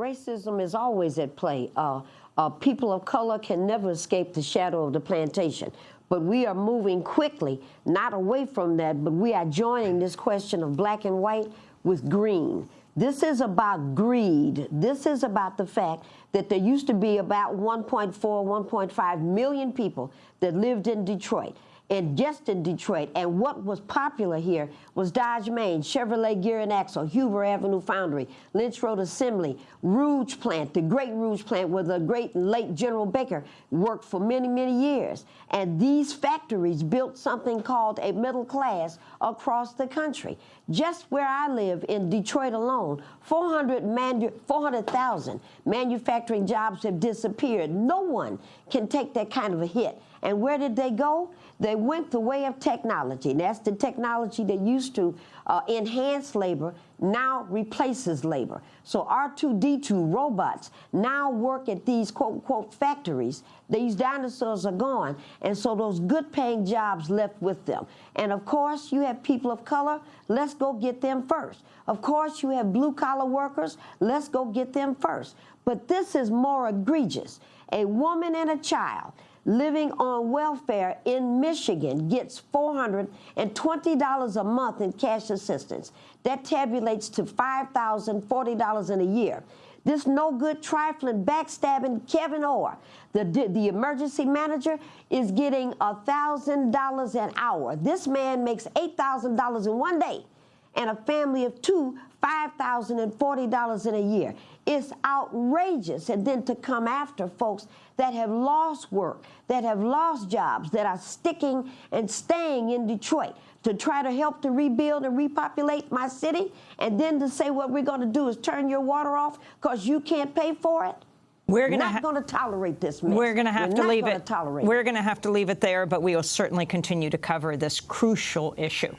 Racism is always at play. Uh, uh, people of color can never escape the shadow of the plantation. But we are moving quickly, not away from that, but we are joining this question of black and white with green. This is about greed. This is about the fact that there used to be about 1.4, 1.5 million people that lived in Detroit and just in Detroit. And what was popular here was Dodge Main, Chevrolet Gear and Axle, Huber Avenue Foundry, Lynch Road Assembly, Rouge Plant, the great Rouge Plant where the great late General Baker worked for many, many years. And these factories built something called a middle class across the country. Just where I live in Detroit alone, 400,000 400, manufacturing jobs have disappeared. No one can take that kind of a hit. And where did they go? They went the way of technology. And That's the technology that used to uh, enhance labor, now replaces labor. So R2-D2 robots now work at these quote-unquote factories. These dinosaurs are gone, and so those good-paying jobs left with them. And of course, you have people of color. Let's go get them first. Of course, you have blue-collar workers. Let's go get them first. But this is more egregious. A woman and a child living on welfare in Michigan gets $420 a month in cash assistance. That tabulates to $5,040 in a year. This no good trifling backstabbing Kevyn Orr, the, the emergency manager, is getting $1,000 an hour. This man makes $8,000 in one day and a family of two, $5,040 in a year. It's outrageous. And then to come after folks that have lost work, that have lost jobs, that are sticking and staying in Detroit to try to help to rebuild and repopulate my city, and then to say what we're going to do is turn your water off because you can't pay for it. We're going not going to tolerate this mess. We're going to have we're to leave it. Tolerate we're going to have to leave it there, but we will certainly continue to cover this crucial issue.